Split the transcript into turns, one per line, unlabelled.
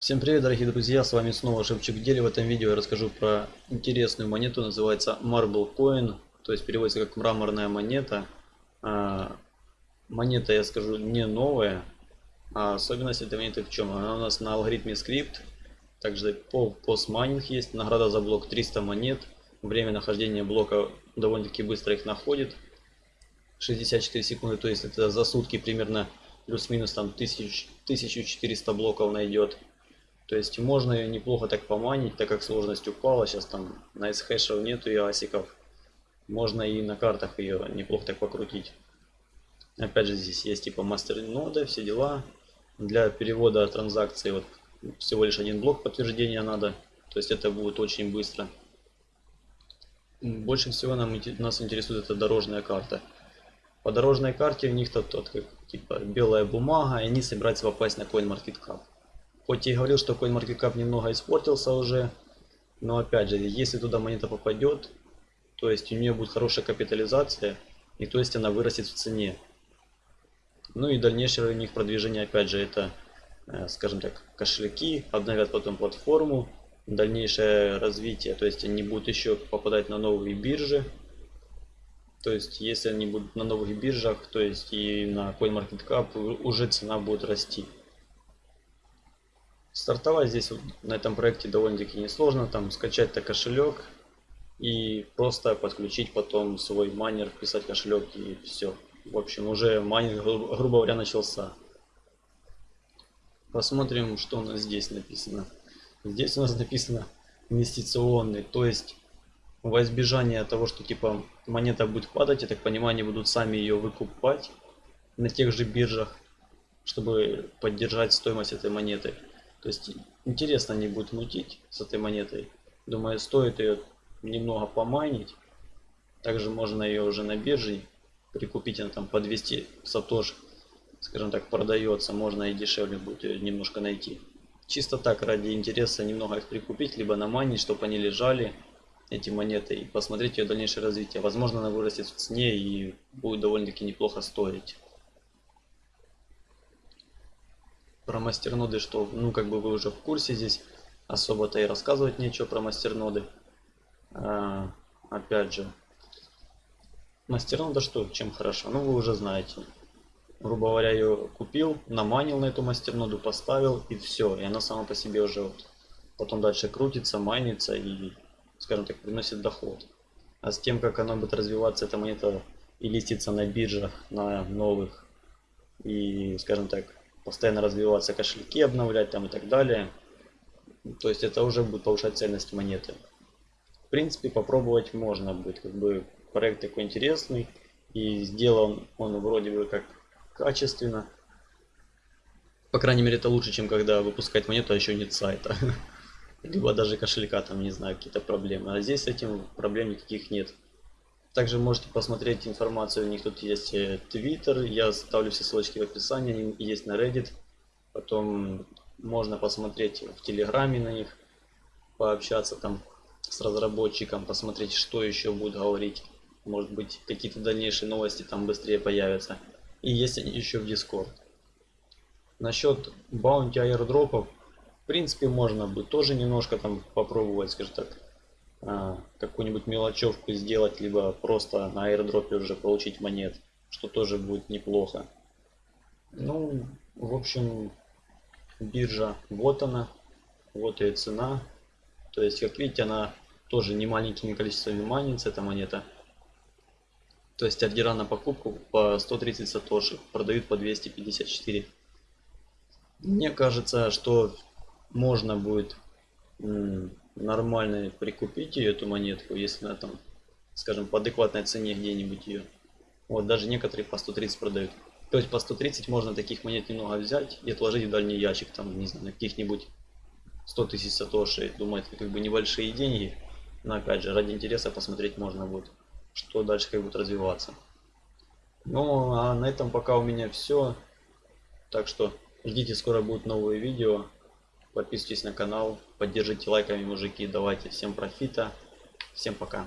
Всем привет, дорогие друзья, с вами снова Шевчук Дели. В этом видео я расскажу про интересную монету, называется Marble Coin, то есть переводится как мраморная монета. А, монета, я скажу, не новая, а особенность этой монеты в чем? Она у нас на алгоритме скрипт, также по постмайнинг есть, награда за блок 300 монет, время нахождения блока довольно-таки быстро их находит, 64 секунды, то есть это за сутки примерно плюс-минус там 1000, 1400 блоков найдет. То есть можно ее неплохо так поманить, так как сложность упала. Сейчас там на S-хэшев нету и асиков. Можно и на картах ее неплохо так покрутить. Опять же здесь есть типа мастер нода, все дела. Для перевода транзакции вот всего лишь один блок подтверждения надо. То есть это будет очень быстро. Больше всего нам, нас интересует эта дорожная карта. По дорожной карте у них тут, тут как, типа белая бумага, и они собираются попасть на CoinMarketCap. Хоть и говорил, что CoinMarketCap немного испортился уже, но опять же, если туда монета попадет, то есть у нее будет хорошая капитализация, и то есть она вырастет в цене. Ну и дальнейшее у них продвижение, опять же, это, э, скажем так, кошельки, обновят потом платформу, дальнейшее развитие, то есть они будут еще попадать на новые биржи. То есть если они будут на новых биржах, то есть и на CoinMarketCap уже цена будет расти. Стартовать здесь на этом проекте довольно-таки несложно. Там скачать-то кошелек и просто подключить потом свой майнер, вписать кошелек и все. В общем, уже майнинг, гру грубо говоря, начался. Посмотрим, что у нас здесь написано. Здесь у нас написано инвестиционный, то есть во избежание того, что типа монета будет падать, я так понимаю, они будут сами ее выкупать на тех же биржах, чтобы поддержать стоимость этой монеты. То есть интересно не будет мутить с этой монетой. Думаю, стоит ее немного помайнить. Также можно ее уже на бирже прикупить, она там по 200 сатош, скажем так, продается. Можно и дешевле будет ее немножко найти. Чисто так, ради интереса немного их прикупить, либо наманить, чтобы они лежали, эти монеты, и посмотреть ее дальнейшее развитие. Возможно, она вырастет в цене и будет довольно-таки неплохо стоить. Про мастерноды, что, ну, как бы вы уже в курсе здесь, особо-то и рассказывать нечего про мастерноды. А, опять же, мастернода что, чем хорошо? Ну, вы уже знаете. Грубо говоря, ее купил, наманил на эту мастерноду, поставил и все. И она сама по себе уже вот потом дальше крутится, майнится и, скажем так, приносит доход. А с тем, как она будет развиваться, эта монета и листится на биржах, на новых, и, скажем так, постоянно развиваться кошельки, обновлять там и так далее. То есть это уже будет повышать ценность монеты. В принципе, попробовать можно будет. Как бы проект такой интересный. И сделан он вроде бы как качественно. По крайней мере, это лучше, чем когда выпускать монету, а еще нет сайта. Либо даже кошелька, там, не знаю, какие-то проблемы. А здесь с этим проблем никаких нет. Также можете посмотреть информацию, у них тут есть Twitter, я ставлю все ссылочки в описании, они есть на Reddit. Потом можно посмотреть в Телеграме на них, пообщаться там с разработчиком, посмотреть, что еще будет говорить. Может быть, какие-то дальнейшие новости там быстрее появятся. И есть еще в Discord. Насчет баунти аирдропов, в принципе, можно будет тоже немножко там попробовать, скажем так, а, какую-нибудь мелочевку сделать, либо просто на аирдропе уже получить монет, что тоже будет неплохо. Ну, в общем, биржа, вот она, вот ее цена. То есть, как видите, она тоже не маленькими количествами манится, эта монета. То есть, ордера на покупку по 130 сатоши продают по 254. Мне кажется, что можно будет нормально прикупить ее, эту монетку, если она там, скажем, по адекватной цене где-нибудь ее. Вот, даже некоторые по 130 продают. То есть по 130 можно таких монет немного взять и отложить в дальний ящик, там, не знаю, на каких-нибудь 100 тысяч сатоши. Думаю, это как бы небольшие деньги. Но опять же, ради интереса посмотреть можно будет, что дальше как будет развиваться. Ну, а на этом пока у меня все. Так что ждите, скоро будут новые видео. Подписывайтесь на канал, поддержите лайками, мужики. Давайте всем профита. Всем пока.